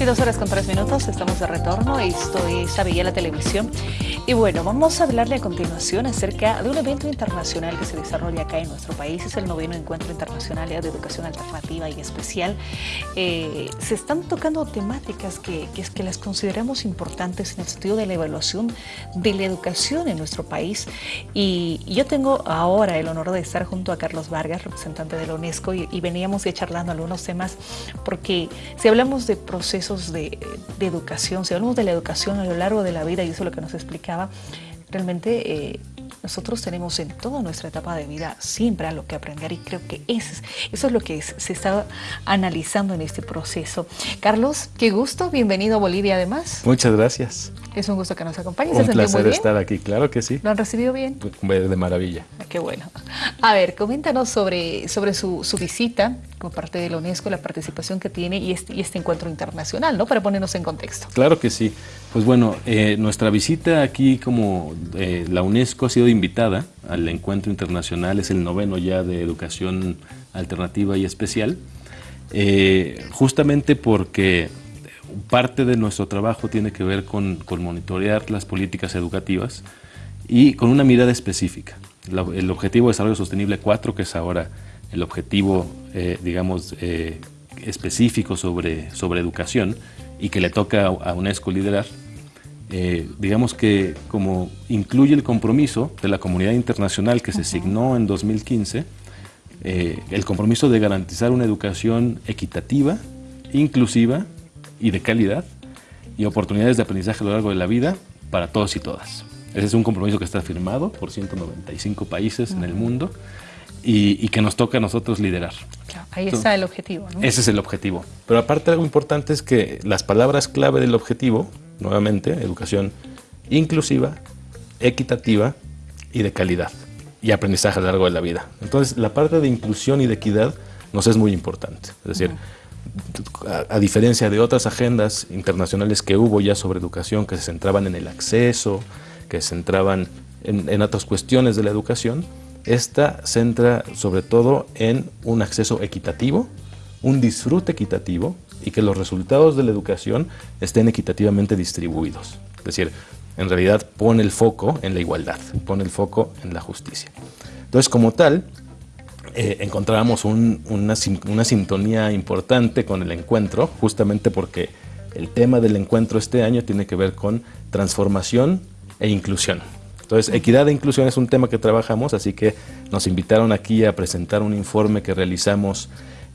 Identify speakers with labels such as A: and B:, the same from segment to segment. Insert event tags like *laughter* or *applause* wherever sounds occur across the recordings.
A: 22 horas con 3 minutos, estamos de retorno, esto es la Televisión. Y bueno, vamos a hablarle a continuación acerca de un evento internacional que se desarrolla acá en nuestro país. Es el noveno Encuentro Internacional de Educación Alternativa y Especial. Eh, se están tocando temáticas que, que, que las consideramos importantes en el sentido de la evaluación de la educación en nuestro país. Y, yo tengo ahora el honor de estar junto a Carlos Vargas, representante de la UNESCO, y, y veníamos ya charlando algunos temas, porque si hablamos de procesos de, educación, si hablamos de la educación a lo largo de la vida, y eso es lo que nos explicaba, realmente eh, nosotros tenemos en toda nuestra etapa de vida siempre algo que aprender y creo que eso es, lo que se está analizando en este proceso. Carlos, qué gusto, bienvenido a Bolivia además.
B: Muchas gracias.
A: Es un gusto que nos acompañes.
B: Un placer estar aquí, claro que sí.
A: ¿Lo han recibido bien?
B: De maravilla.
A: Ah, qué bueno. A ver, coméntanos sobre, sobre su, su visita como parte de la UNESCO, la participación que tiene y este, y este encuentro internacional, ¿no? Para ponernos en contexto.
B: Claro que sí. Pues bueno, eh, nuestra visita aquí como eh, la UNESCO ha sido invitada al encuentro internacional, es el noveno ya de educación alternativa y especial, eh, justamente porque parte de nuestro trabajo tiene que ver con, monitorear las políticas educativas y con una mirada específica. el objetivo de desarrollo sostenible 4, que es ahora el objetivo, eh, digamos, eh, específico sobre, sobre educación y que le toca a UNESCO liderar, eh, digamos que como incluye el compromiso de la comunidad internacional que se signó en 2015, el compromiso de garantizar una educación equitativa, inclusiva y de calidad y oportunidades de aprendizaje a lo largo de la vida para todos y todas. Ese es un compromiso que está firmado por 195 países en el mundo y, que nos toca a nosotros liderar.
A: ahí está el objetivo. ¿no?
B: Ese es el objetivo. Pero aparte algo importante es que las palabras clave del objetivo, nuevamente, educación inclusiva, equitativa y de calidad y aprendizaje a lo largo de la vida. Entonces, la parte de inclusión y de equidad nos es muy importante. Es decir, a, diferencia de otras agendas internacionales que hubo ya sobre educación que se centraban en el acceso, que se centraban en, otras cuestiones de la educación, esta centra sobre todo en un acceso equitativo, un disfrute equitativo y que los resultados de la educación estén equitativamente distribuidos. Es decir, en realidad pone el foco en la igualdad, pone el foco en la justicia. Entonces, como tal, eh, encontrábamos una, sintonía importante con el encuentro, justamente porque el tema del encuentro este año tiene que ver con transformación e inclusión. Entonces, equidad e inclusión es un tema que trabajamos, así que nos invitaron aquí a presentar un informe que realizamos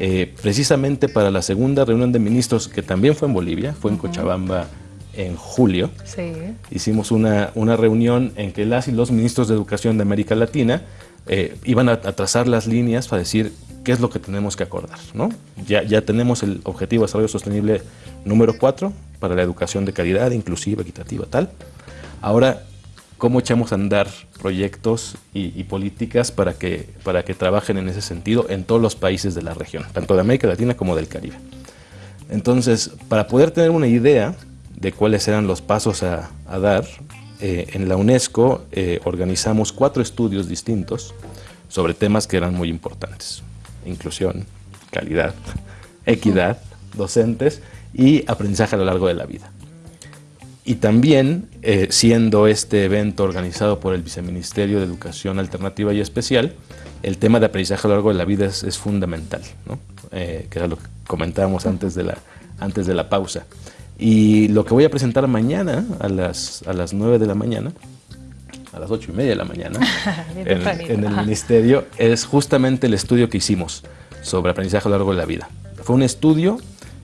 B: eh, precisamente para la segunda reunión de ministros, que también fue en Bolivia, fue en Cochabamba en julio. Sí. Hicimos una, una reunión en que las y los ministros de Educación de América Latina eh, iban a, trazar las líneas para decir qué es lo que tenemos que acordar. ¿no? Ya, ya tenemos el objetivo de desarrollo sostenible número 4 para la educación de calidad, inclusiva, equitativa, tal. Ahora, ¿cómo echamos a andar proyectos y, políticas para que, para que trabajen en ese sentido en todos los países de la región, tanto de América Latina como del Caribe? Entonces, para poder tener una idea de cuáles eran los pasos a, a dar, eh, en la UNESCO eh, organizamos cuatro estudios distintos sobre temas que eran muy importantes. Inclusión, calidad, *laughs* equidad, docentes y aprendizaje a lo largo de la vida. Y también, eh, siendo este evento organizado por el Viceministerio de Educación Alternativa y Especial, el tema de aprendizaje a lo largo de la vida es, fundamental, que era lo que comentábamos antes de la, antes de la pausa. Y lo que voy a presentar mañana a las, a las 9 de la mañana, a las 8 y media de la mañana, *laughs* en, el ministerio, es justamente el estudio que hicimos sobre aprendizaje a lo largo de la vida. Fue un estudio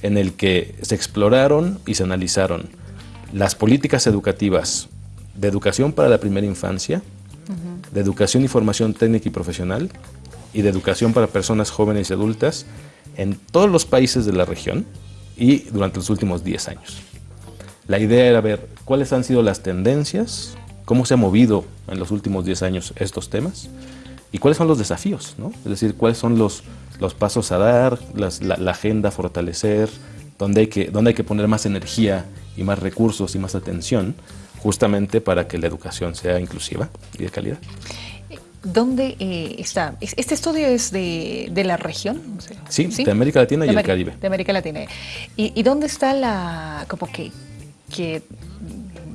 B: en el que se exploraron y se analizaron las políticas educativas de educación para la primera infancia, de educación y formación técnica y profesional, y de educación para personas jóvenes y adultas en todos los países de la región, y durante los últimos 10 años. La idea era ver cuáles han sido las tendencias, cómo se ha movido en los últimos 10 años estos temas y cuáles son los desafíos, ¿no? es decir, cuáles son los, los pasos a dar, la, agenda a fortalecer, dónde hay, que, dónde hay que poner más energía y más recursos y más atención justamente para que la educación sea inclusiva y de calidad.
A: ¿Dónde eh, está? ¿Este estudio es de, la región?
B: sí, de América Latina y el Caribe.
A: De América Latina. ¿Y, dónde está la, como que, que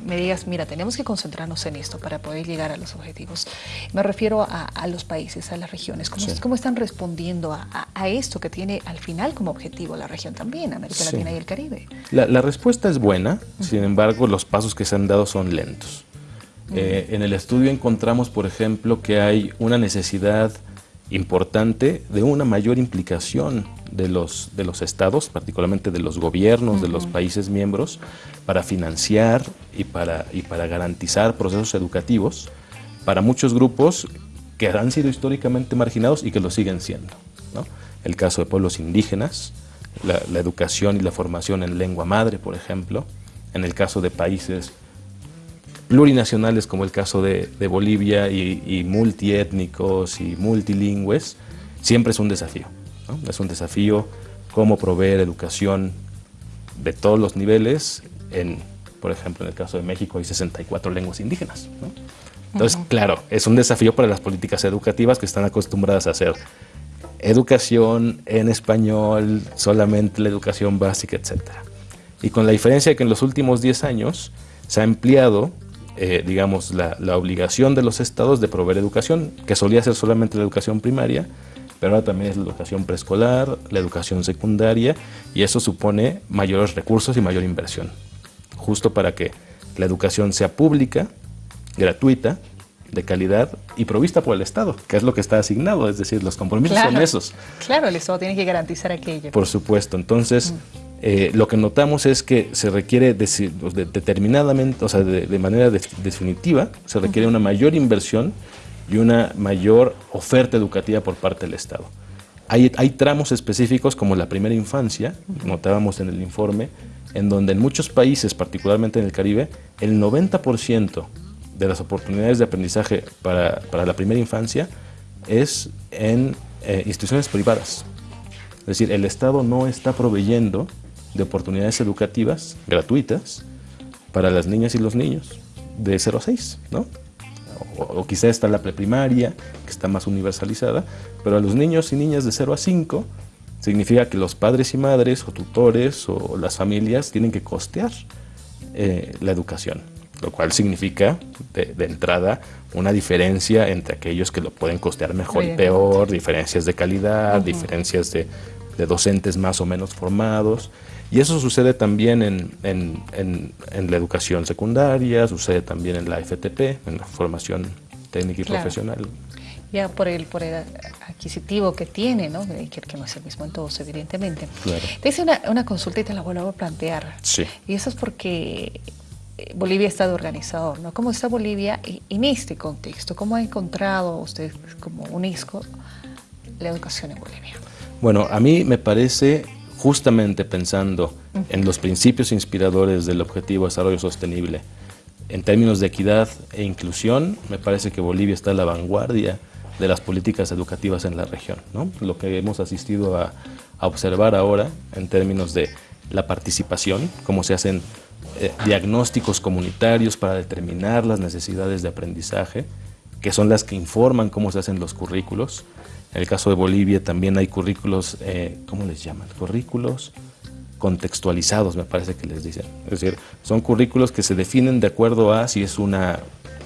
A: me digas, mira, tenemos que concentrarnos en esto para poder llegar a los objetivos. Me refiero a, los países, a las regiones. ¿Cómo, cómo están respondiendo a, esto que tiene al final como objetivo la región también, América Latina y el Caribe?
B: La, respuesta es buena, sin embargo, los pasos que se han dado son lentos. Eh, en el estudio encontramos, por ejemplo, que hay una necesidad importante de una mayor implicación de los, de los estados, particularmente de los gobiernos de los países miembros, para financiar y para, y para garantizar procesos educativos para muchos grupos que han sido históricamente marginados y que lo siguen siendo. El caso de pueblos indígenas, la, educación y la formación en lengua madre, por ejemplo, en el caso de países plurinacionales como el caso de, Bolivia y, multiétnicos y multilingües, siempre es un desafío. Es un desafío cómo proveer educación de todos los niveles en, por ejemplo, en el caso de México hay 64 lenguas indígenas. Entonces, claro, es un desafío para las políticas educativas que están acostumbradas a hacer educación en español, solamente la educación básica, etc. Y con la diferencia de que en los últimos 10 años se ha ampliado, eh, digamos, la, la, obligación de los estados de proveer educación, que solía ser solamente la educación primaria, pero ahora también es la educación preescolar, la educación secundaria, y eso supone mayores recursos y mayor inversión justo para que la educación sea pública, gratuita, de calidad y provista por el Estado, que es lo que está asignado, es decir, los compromisos son esos.
A: Claro, el Estado tiene que garantizar aquello.
B: Por supuesto, entonces mm. Eh, lo que notamos es que se requiere determinadamente, o sea, de, manera definitiva, se requiere una mayor inversión y una mayor oferta educativa por parte del Estado. Hay, hay tramos específicos como la primera infancia, notábamos en el informe, en donde en muchos países, particularmente en el Caribe, el 90% de las oportunidades de aprendizaje para, la primera infancia es en eh, instituciones privadas. Es decir, el Estado no está proveyendo de oportunidades educativas gratuitas para las niñas y los niños de 0 a 6, ¿no? O, o quizá está la preprimaria, que está más universalizada, pero a los niños y niñas de 0 a 5 significa que los padres y madres o tutores o las familias tienen que costear eh, la educación, lo cual significa de, entrada una diferencia entre aquellos que lo pueden costear mejor y peor, diferencias de calidad, diferencias de, docentes más o menos formados. Y eso sucede también en, en, la educación secundaria, sucede también en la FTP, en la formación técnica y profesional
A: ya por el, por el adquisitivo que tiene, ¿no? Que, no es el mismo en todos, evidentemente. Te hice una, una consulta y te la vuelvo a plantear.
B: Sí.
A: Y eso es porque eh, Bolivia ha estado organizador, ¿no? ¿Cómo está Bolivia en este contexto? ¿Cómo ha encontrado usted como UNESCO la educación en Bolivia?
B: Bueno, a mí me parece, justamente pensando en los principios inspiradores del Objetivo de Desarrollo Sostenible, en términos de equidad e inclusión, me parece que Bolivia está a la vanguardia de las políticas educativas en la región. ¿no? Lo que hemos asistido a, observar ahora en términos de la participación, cómo se hacen eh, diagnósticos comunitarios para determinar las necesidades de aprendizaje, que son las que informan cómo se hacen los currículos. En el caso de Bolivia también hay currículos, eh, ¿cómo les llaman? Currículos contextualizados, me parece que les dicen. Es decir, son currículos que se definen de acuerdo a si es una,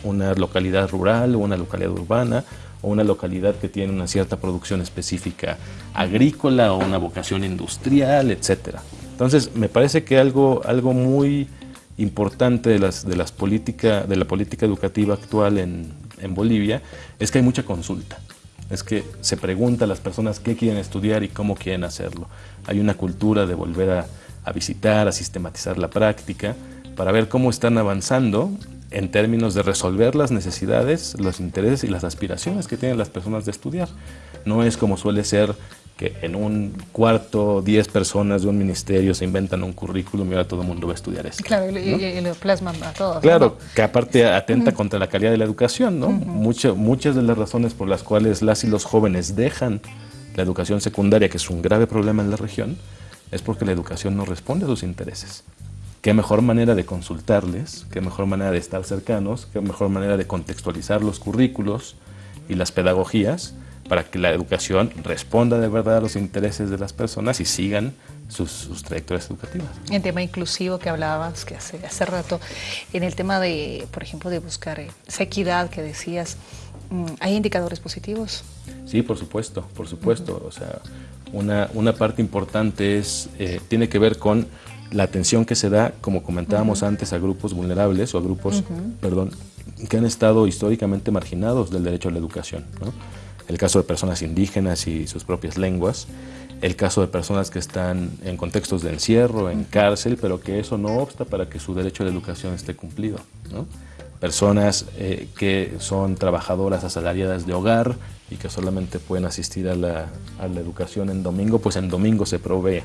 B: una localidad rural o una localidad urbana o una localidad que tiene una cierta producción específica agrícola o una vocación industrial, etcétera. Entonces, me parece que algo, algo muy importante de, las, de, las política, de la política educativa actual en, en Bolivia es que hay mucha consulta. Es que se pregunta a las personas qué quieren estudiar y cómo quieren hacerlo. Hay una cultura de volver a, a visitar, a sistematizar la práctica, para ver cómo están avanzando en términos de resolver las necesidades, los intereses y las aspiraciones que tienen las personas de estudiar. No es como suele ser que en un cuarto, 10 personas de un ministerio se inventan un currículum y ahora todo el mundo va a estudiar eso.
A: Claro, y, lo plasman a todos.
B: Claro, que aparte atenta contra la calidad de la educación, ¿no? muchas de las razones por las cuales las y los jóvenes dejan la educación secundaria, que es un grave problema en la región, es porque la educación no responde a sus intereses qué mejor manera de consultarles, qué mejor manera de estar cercanos, qué mejor manera de contextualizar los currículos y las pedagogías para que la educación responda de verdad a los intereses de las personas y sigan sus, trayectorias educativas.
A: En tema inclusivo que hablabas que hace, hace rato, en el tema de, por ejemplo, de buscar esa equidad que decías, mm, ¿hay indicadores positivos?
B: Sí, por supuesto, por supuesto. O sea, una, una, parte importante es, eh, tiene que ver con la atención que se da, como comentábamos antes, a grupos vulnerables o a grupos, perdón, que han estado históricamente marginados del derecho a la educación. El caso de personas indígenas y sus propias lenguas, el caso de personas que están en contextos de encierro, en cárcel, pero que eso no obsta para que su derecho la educación esté cumplido. Personas eh, que son trabajadoras asalariadas de hogar y que solamente pueden asistir a la, a la educación en domingo, pues en domingo se provee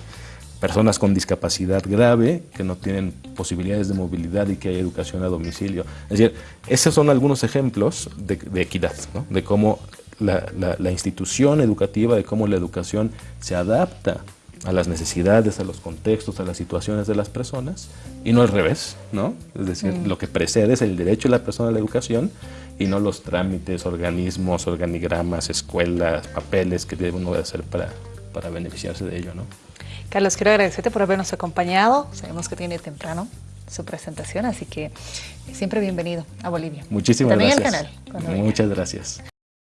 B: personas con discapacidad grave que no tienen posibilidades de movilidad y que hay educación a domicilio. Es decir, esos son algunos ejemplos de, equidad, de cómo la, institución educativa, de cómo la educación se adapta a las necesidades, a los contextos, a las situaciones de las personas, y no al revés, ¿no? Es decir, mm. lo que precede es el derecho de la persona a la educación y no los trámites, organismos, organigramas, escuelas, papeles que debe uno hacer para, para beneficiarse de ello, ¿no?
A: Carlos, quiero agradecerte por habernos acompañado. Sabemos que tiene temprano su presentación, así que siempre bienvenido a Bolivia.
B: Muchísimas gracias. También al canal. Muchas gracias.